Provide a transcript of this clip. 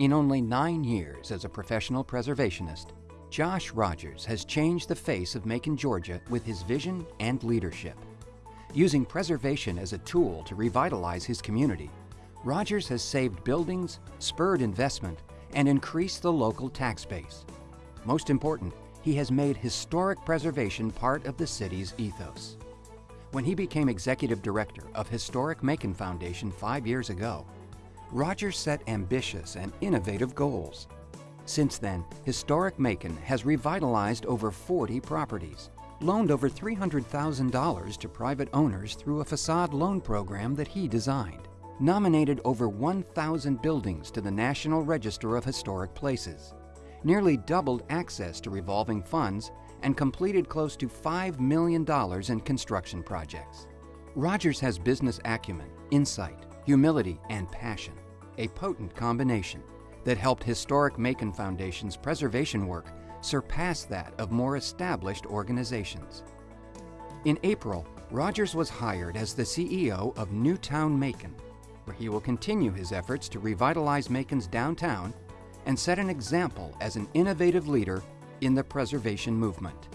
In only nine years as a professional preservationist, Josh Rogers has changed the face of Macon, Georgia with his vision and leadership. Using preservation as a tool to revitalize his community, Rogers has saved buildings, spurred investment, and increased the local tax base. Most important, he has made historic preservation part of the city's ethos. When he became executive director of Historic Macon Foundation five years ago, Rogers set ambitious and innovative goals. Since then, Historic Macon has revitalized over 40 properties, loaned over $300,000 to private owners through a facade loan program that he designed, nominated over 1,000 buildings to the National Register of Historic Places, nearly doubled access to revolving funds, and completed close to $5 million in construction projects. Rogers has business acumen, insight, humility, and passion, a potent combination that helped Historic Macon Foundation's preservation work surpass that of more established organizations. In April, Rogers was hired as the CEO of Newtown Macon, where he will continue his efforts to revitalize Macon's downtown and set an example as an innovative leader in the preservation movement.